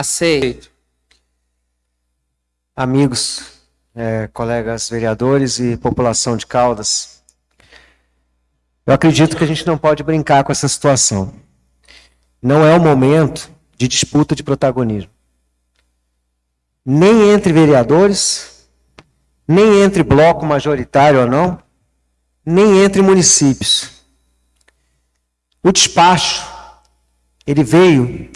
Aceito. Amigos, é, colegas vereadores e população de Caldas, eu acredito que a gente não pode brincar com essa situação. Não é o momento de disputa de protagonismo. Nem entre vereadores, nem entre bloco majoritário ou não, nem entre municípios. O despacho, ele veio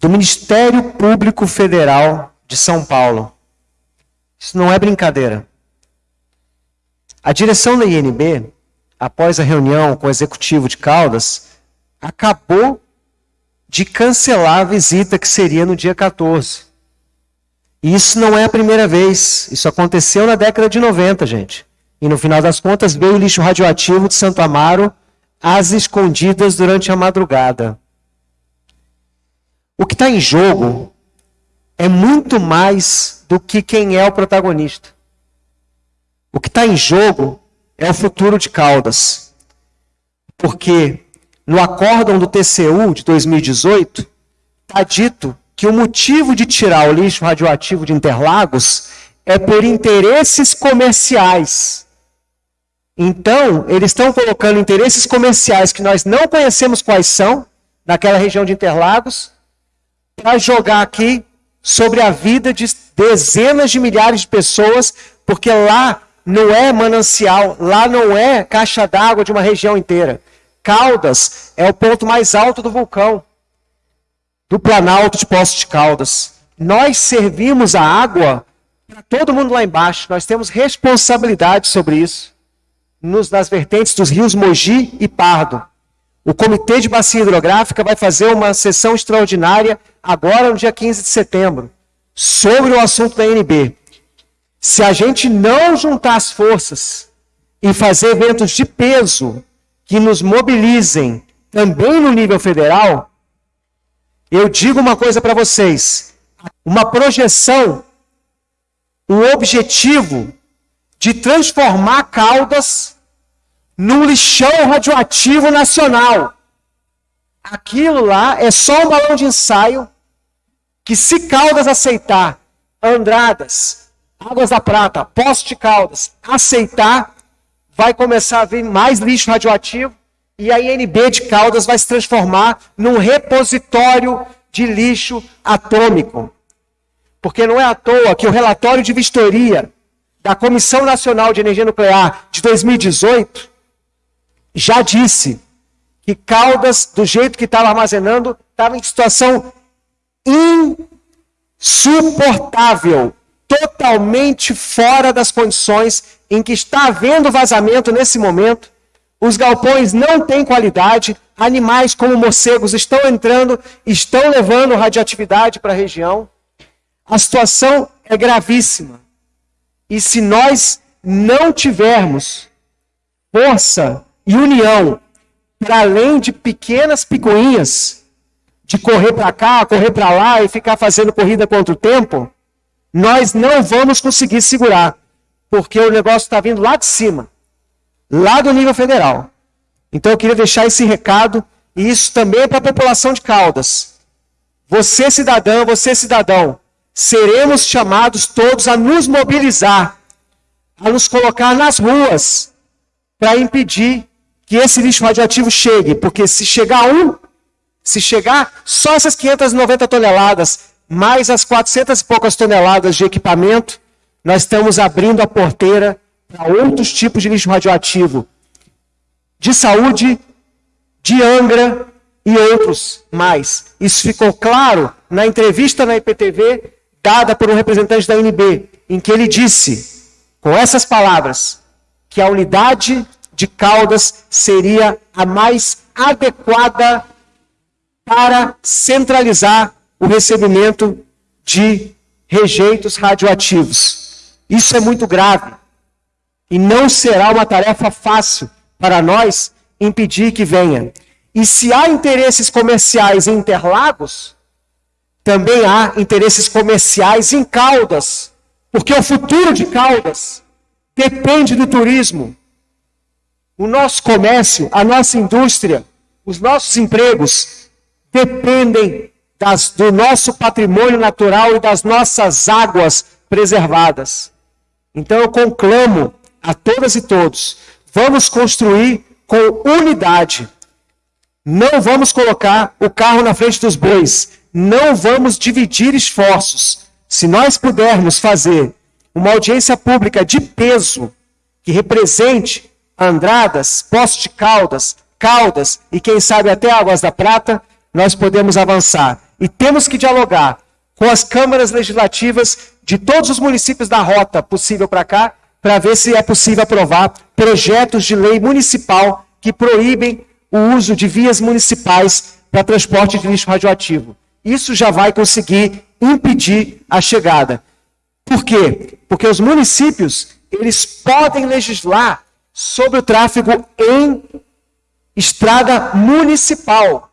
do Ministério Público Federal de São Paulo. Isso não é brincadeira. A direção da INB, após a reunião com o executivo de Caldas, acabou de cancelar a visita que seria no dia 14. E isso não é a primeira vez. Isso aconteceu na década de 90, gente. E no final das contas veio o lixo radioativo de Santo Amaro às escondidas durante a madrugada. O que está em jogo é muito mais do que quem é o protagonista. O que está em jogo é o futuro de Caldas. Porque no acórdão do TCU de 2018, está dito que o motivo de tirar o lixo radioativo de Interlagos é por interesses comerciais. Então, eles estão colocando interesses comerciais que nós não conhecemos quais são, naquela região de Interlagos, para jogar aqui sobre a vida de dezenas de milhares de pessoas, porque lá não é manancial, lá não é caixa d'água de uma região inteira. Caldas é o ponto mais alto do vulcão, do Planalto de Poços de Caldas. Nós servimos a água para todo mundo lá embaixo, nós temos responsabilidade sobre isso, nos, nas vertentes dos rios Mogi e Pardo. O Comitê de Bacia Hidrográfica vai fazer uma sessão extraordinária agora no dia 15 de setembro sobre o assunto da NB. Se a gente não juntar as forças e fazer eventos de peso que nos mobilizem também no nível federal, eu digo uma coisa para vocês: uma projeção, um objetivo de transformar Caldas num lixão radioativo nacional. Aquilo lá é só um balão de ensaio que, se Caldas aceitar, Andradas, Águas da Prata, Poste Caldas, aceitar, vai começar a vir mais lixo radioativo e a INB de Caldas vai se transformar num repositório de lixo atômico. Porque não é à toa que o relatório de vistoria da Comissão Nacional de Energia Nuclear de 2018 já disse que Caldas, do jeito que estava armazenando, estava em situação insuportável, totalmente fora das condições em que está havendo vazamento nesse momento. Os galpões não têm qualidade, animais como morcegos estão entrando, estão levando radioatividade para a região. A situação é gravíssima. E se nós não tivermos força e união, para além de pequenas picuinhas, de correr para cá, correr para lá e ficar fazendo corrida contra o tempo, nós não vamos conseguir segurar, porque o negócio está vindo lá de cima, lá do nível federal. Então eu queria deixar esse recado, e isso também é para a população de Caldas. Você, cidadã, você, cidadão, seremos chamados todos a nos mobilizar, a nos colocar nas ruas, para impedir que esse lixo radioativo chegue, porque se chegar um, se chegar só essas 590 toneladas, mais as 400 e poucas toneladas de equipamento, nós estamos abrindo a porteira para outros tipos de lixo radioativo de saúde, de Angra e outros mais. Isso ficou claro na entrevista na IPTV dada por um representante da UNB, em que ele disse, com essas palavras, que a unidade de Caldas seria a mais adequada para centralizar o recebimento de rejeitos radioativos. Isso é muito grave e não será uma tarefa fácil para nós impedir que venha. E se há interesses comerciais em Interlagos, também há interesses comerciais em Caldas, porque o futuro de Caldas depende do turismo, o nosso comércio, a nossa indústria, os nossos empregos dependem das, do nosso patrimônio natural e das nossas águas preservadas. Então eu conclamo a todas e todos: vamos construir com unidade. Não vamos colocar o carro na frente dos bois. Não vamos dividir esforços. Se nós pudermos fazer uma audiência pública de peso que represente Andradas, Poços de Caldas, Caldas e quem sabe até Águas da Prata, nós podemos avançar. E temos que dialogar com as câmaras legislativas de todos os municípios da rota possível para cá, para ver se é possível aprovar projetos de lei municipal que proíbem o uso de vias municipais para transporte de lixo radioativo. Isso já vai conseguir impedir a chegada. Por quê? Porque os municípios, eles podem legislar sobre o tráfego em estrada municipal.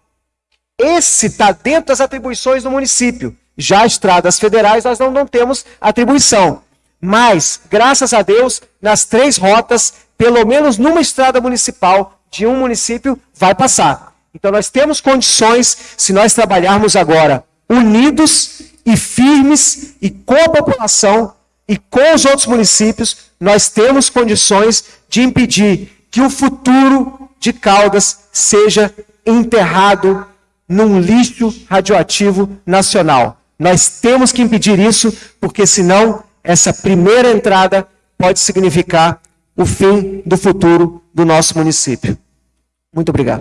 Esse está dentro das atribuições do município. Já estradas federais nós não, não temos atribuição. Mas, graças a Deus, nas três rotas, pelo menos numa estrada municipal de um município vai passar. Então nós temos condições, se nós trabalharmos agora unidos e firmes e com a população e com os outros municípios, nós temos condições de impedir que o futuro de Caldas seja enterrado num lixo radioativo nacional. Nós temos que impedir isso, porque senão essa primeira entrada pode significar o fim do futuro do nosso município. Muito obrigado.